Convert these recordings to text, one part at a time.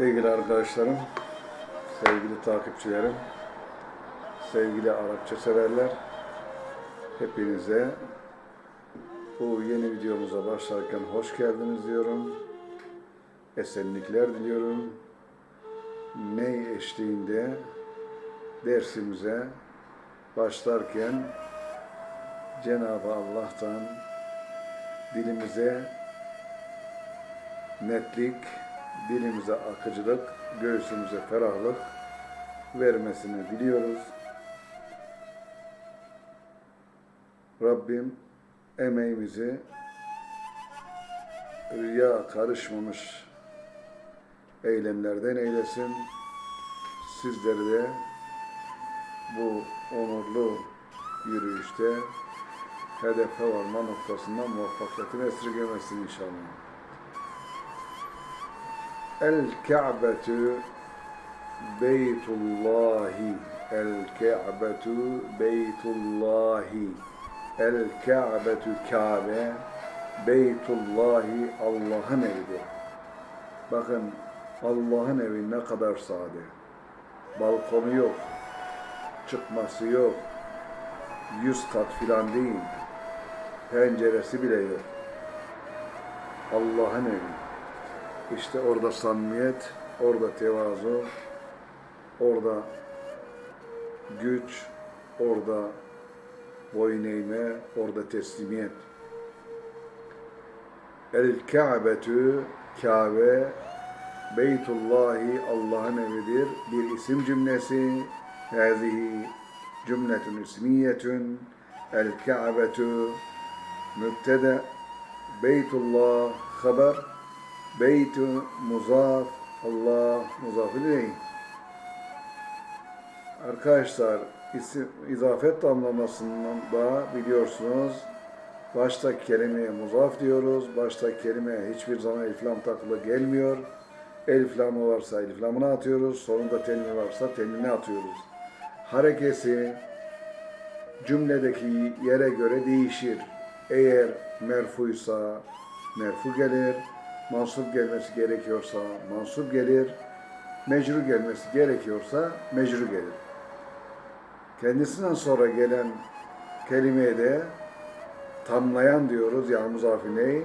Sevgili arkadaşlarım, sevgili takipçilerim, sevgili Arapça severler, hepinize bu yeni videomuza başlarken hoş geldiniz diyorum. Esenlikler diliyorum. Ney eşliğinde dersimize başlarken Cenab-ı Allah'tan dilimize netlik, dilimize akıcılık, göğsümüze ferahlık vermesini diliyoruz. Rabbim emeğimizi rüya karışmamış eylemlerden eylesin. Sizleri de bu onurlu yürüyüşte hedefe varma noktasından muvaffakiyetini esirgemesin inşallah. El Ka'betu Beytullahi El Ka'betu Beytullahi El Ka'betu Kabe Beytullahi Allah'ın evidir. Bakın Allah'ın evi ne kadar sade. Balkonu yok. Çıkması yok. Yüz kat filan değil. Penceresi bile yok. Allah'ın evi. İşte orada samimiyet, orada tevazu, orada güç, orada boyun eğme, orada teslimiyet. El Ka'betü, Kabe, Beytullahi Allah'ın evidir. Bir isim cümlesi. Hâzihi cümletun ismiyetun. El Ka'betü mübtede. Beytullah haber. Beytü muzaf. Allah muzaf ileyh. Arkadaşlar isim, izafet damlamasından da biliyorsunuz başta kelimeye muzaf diyoruz. Başta kelimeye hiçbir zaman elflam takılı gelmiyor. Elflamı varsa elflamını atıyoruz. Sonunda tenmi varsa tenmini atıyoruz. Harekesi cümledeki yere göre değişir. Eğer merfuysa merfu gelir. Mansup gelmesi gerekiyorsa mansup gelir. Mecru gelmesi gerekiyorsa mecru gelir. Kendisinden sonra gelen kelimeye de tamlayan diyoruz yani muzafine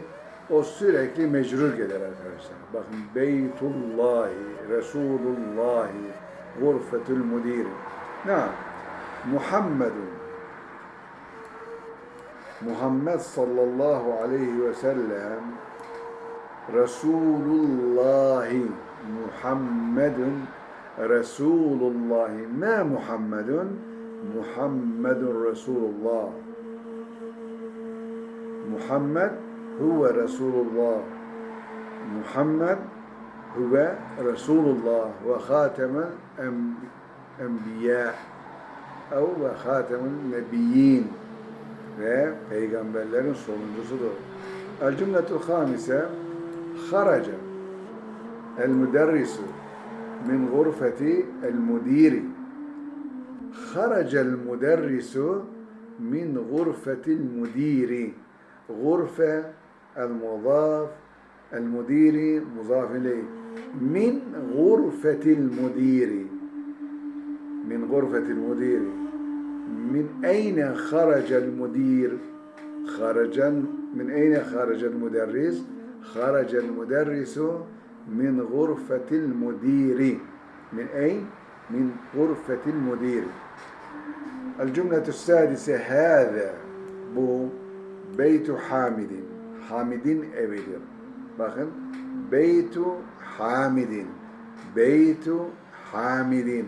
o sürekli mecrur gelir arkadaşlar. Bakın Beytullahi, Resulullahi, Gurfetül Müdir. Ne? Muhammedun. Muhammed sallallahu aleyhi ve sellem Resulullahi Muhammedun Resulullahi ma Muhammedun Muhammedun Resulullah Muhammed huve Resulullah Muhammed huve Resulullah ve hatemel enbiya ev ve hatemel nebiyyin ve peygamberlerin sonuncusudur. El cümletul hamise خرج المدرس من غرفة المدير. خرج المدرس من غرفة المدير. غرفة المضاف المدير مضاف إليه. من غرفة المدير. من غرفة المدير. من أين خرج المدير؟ خرج من أين خرج المدرس؟ خرج المدرس من غرفة المدير. من أين؟ من غرفة المدير. الجملة السادسة هذا بو بيت حامد. حامد أبدر بخن بيت حامد. بيت حامد.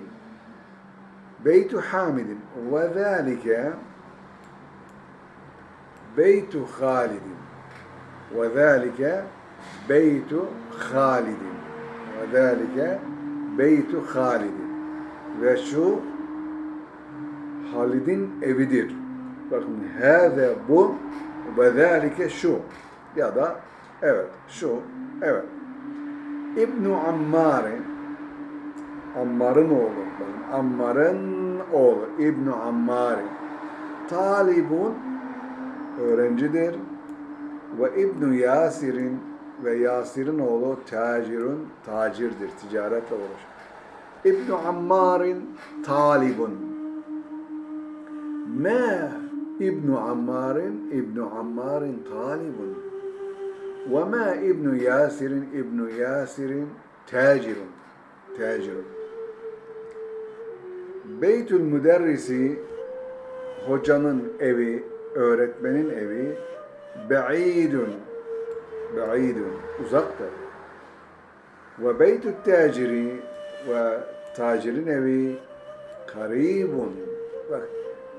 بيت حامد. وذلك بيت خالد. Ve zâlike Beytu Halidin. Ve zâlike Halidin. Ve şu Halid'in evidir. Bakın hâze bu ve zâlike şu ya da evet şu evet İbn Ammar'ın Ammar'ın oğlu Ammar'ın oğlu İbn Ammar talibun öğrencidir ve İbn Yasir'in ve Yasir'in oğlu tacirun, tacirdir, ticaretle uğraşır. İbn Ammar'in talibun. Ma İbn Ammar'in İbn Ammar'in talibun. Ve ma İbn Yasir'in İbn Yasir'in tacirun. Tacirun. Beytül müderrisi hocanın evi, öğretmenin evi ba'idun ba'idun uzaktır. Ve beytü taciri ve tacirin evi karibun. Bak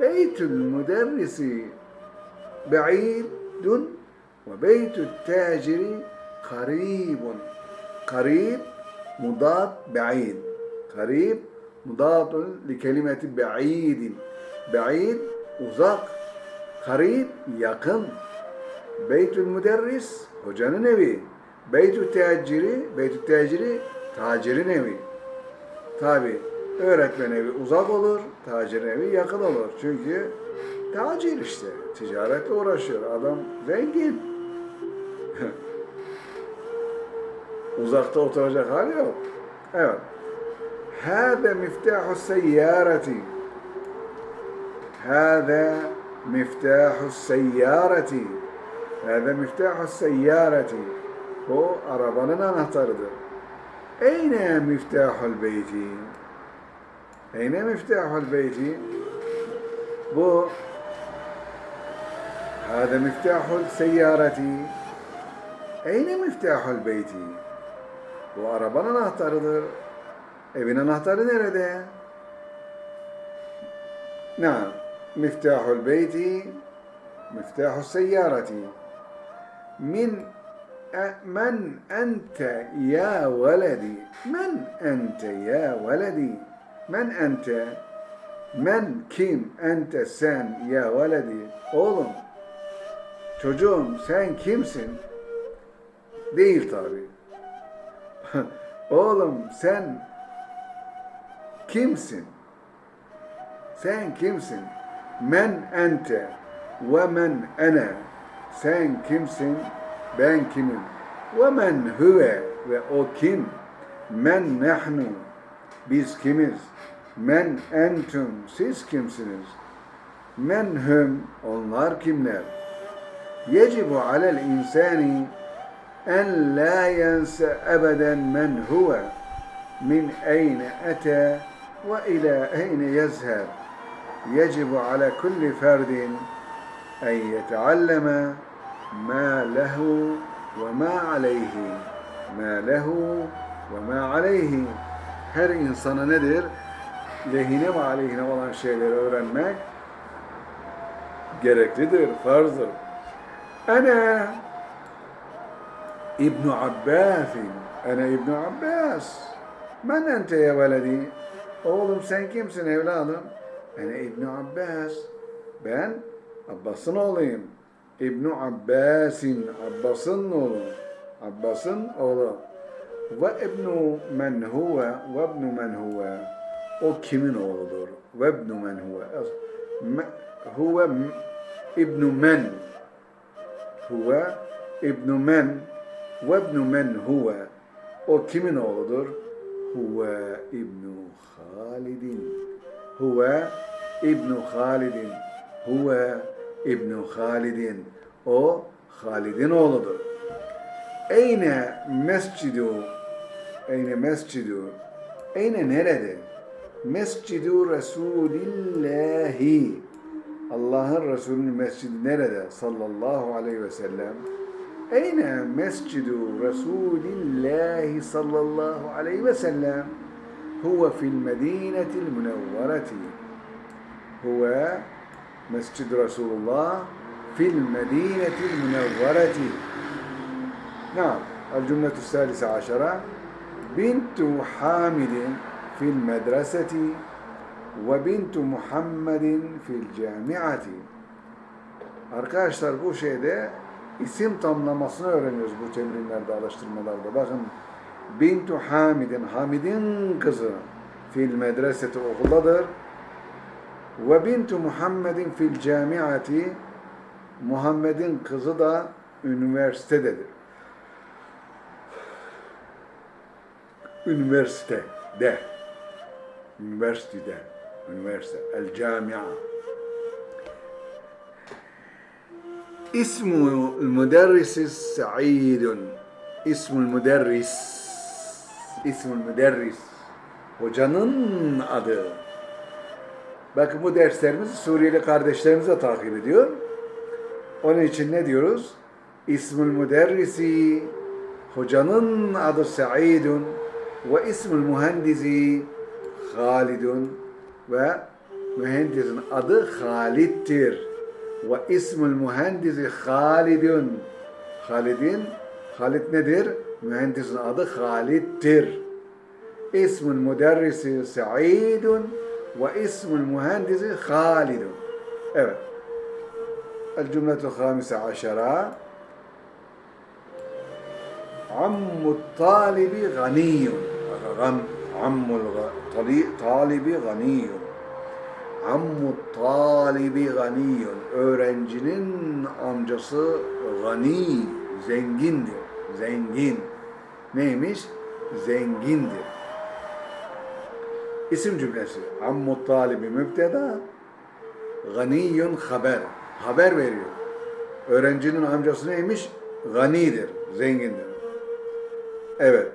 beytül müderrisi ba'idun ve beytü taciri karibun. Karib mudat ba'id. Karib mudatun li kelimeti ba'idin. Ba'id uzak. Karib yakın. Beytül Müderris hocanın evi. Beytül Teacciri, Beytül Teacciri tacirin evi. Tabi öğretmen evi uzak olur, tacirin evi yakın olur. Çünkü tacir işte. Ticaretle uğraşıyor. Adam zengin. Uzakta oturacak hali yok. Evet. Hâde miftahu seyyâreti. Hâde miftahu seyyâreti. هذا مفتاح السيارة bu arabanın anahtarıdır. Eyne miftahul beyti? Eyne miftahul beyti? Bu هذا مفتاح السيارة Eyne miftahul beyti? Bu arabanın anahtarıdır. Evin anahtarı nerede? نعم مفتاح البيت مفتاح السيارة min e, men ente ya veledi. Men ente ya veledi. Men ente men kim? Ente sen ya veledi. Oğlum çocuğum sen kimsin? Değil tabi oğlum sen kimsin? Sen kimsin? Men ente ve men ene. sen kimsin ben kimim ve men huve ve o kim men nahnu biz kimiz men entum siz kimsiniz men hum onlar kimler yecibu alel insani en la yense ebeden men huve min eyne ete ve ila eyne yezheb يجب على كل فرد أن يتعلم ma lehu ve ma aleyhi. Ma lehu ve ma aleyhi. Her insana nedir? Lehine ve aleyhine olan şeyleri öğrenmek gereklidir, farzdır. Ana İbn Abbas. Ana İbn Abbas. Men ente ya veledi? Oğlum sen kimsin evladım? Ana İbn Abbas. Ben Abbas'ın oğluyum. İbn Abbas'in. Abbas'ın oğlu. Abbas'ın oğlu. Ve ibnu men huve ve ibnu men huve. O kimin oğludur? Ve ibnu men huve. Huve ibnu men. Huve ibnu men ve ibnu men huve. O kimin oğludur? Huve ibnu Halidin. Huve ibnu Halidin. Huve ibnu Halidin. O Halid'in oğludur. Eyne mescidu Eyne mescidu Eyne nerede? Mescidu Resulillahi Allah'ın Resulü'nün mescidi nerede? Sallallahu aleyhi ve sellem. Eyne mescidu Resulillahi sallallahu aleyhi ve sellem. Huve fil medinetil münevvereti. Huve Mescid Resulullah fil medinetil münevvereti. Nam. El cümletü selise aşara. Bintu Hamidin fil medreseti ve bintu Muhammedin fil camiati. Arkadaşlar bu şeyde isim tamlamasını öğreniyoruz bu temrinlerde, alıştırmalarda. Bakın Bintu Hamidin, Hamid'in kızı fil medreseti okuldadır. Ve bintu Muhammedin fil camiati Muhammed'in kızı da üniversitededir. üniversite de üniversitede. Üniversite. El camia. İsmu müderrisi Sa'idun İsmul müderris. İsmul müderris. Hocanın adı Bakın bu derslerimizi Suriyeli kardeşlerimiz de takip ediyor. Onun için ne diyoruz? İsmül müderrisi hocanın adı Sa'idun ve ismül mühendisi Halidun ve mühendisin adı Halid'dir. Ve ismül mühendisi Halidun. Halid'in Halid nedir? Mühendisin adı Halid'dir. İsmül müderrisi Sa'idun ve ismul mühendisi Halidun. Evet. El cümletu hamise aşara. Ammut talibi ganiyun. Ammul talibi ganiyun. Ammut talibi ganiyun. Öğrencinin amcası gani, zengindir. Zengin. Neymiş? Zengindir. İsim cümlesi ammu talibi mübteda ganiyun haber haber veriyor. Öğrencinin amcası neymiş? Ganidir, zengindir. Evet.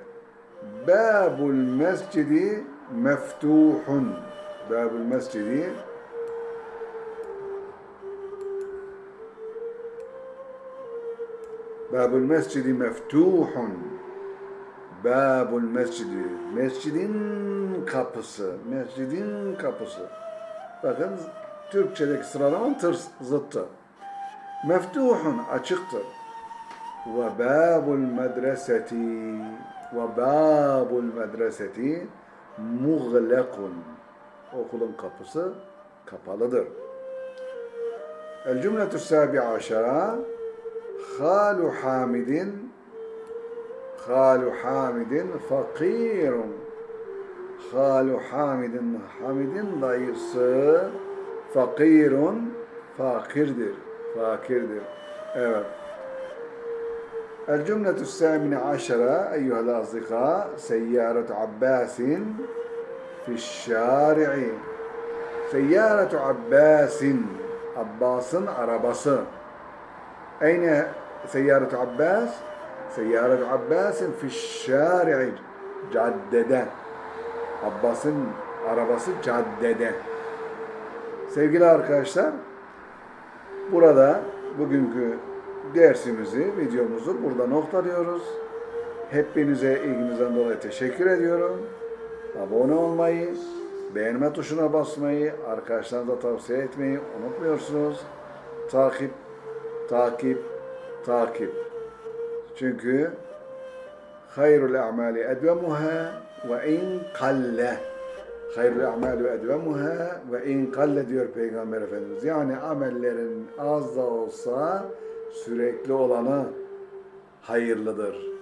Babul mescidi meftuhun. Babul mescidi Babul mescidi meftuhun. Babul mescidi. Mescidin kapısı. Mescidin kapısı. Bakın Türkçedeki sıralaman tırs zıttı. Meftuhun açıktır. Ve babul medreseti ve babul medreseti muğlekun. Okulun kapısı kapalıdır. El cümletü sabi aşara Halu Hamidin Halu Hamidin fakirun Halu Hamidin Hamidin dayısı fakirun fakirdir. Fakirdir. Evet. El cümletü sâmine aşara eyyuhel azdıka seyyâretu Abbasin fişşâri'i Seyyâretu Abbasin Abbas'ın arabası. Eyne seyyâretu Abbas? Seyyâretu Abbasin fişşâri'i Caddede. Abbas'ın arabası caddede. Sevgili arkadaşlar, burada bugünkü dersimizi, videomuzu burada noktalıyoruz. Hepinize ilginizden dolayı teşekkür ediyorum. Abone olmayı, beğenme tuşuna basmayı, arkadaşlarınıza tavsiye etmeyi unutmuyorsunuz. Takip, takip, takip. Çünkü hayrul a'mali edvemuha ve in kalle. Hayrul a'malu edvemuha ve in kalle diyor Peygamber Efendimiz. Yani amellerin az da olsa sürekli olanı hayırlıdır.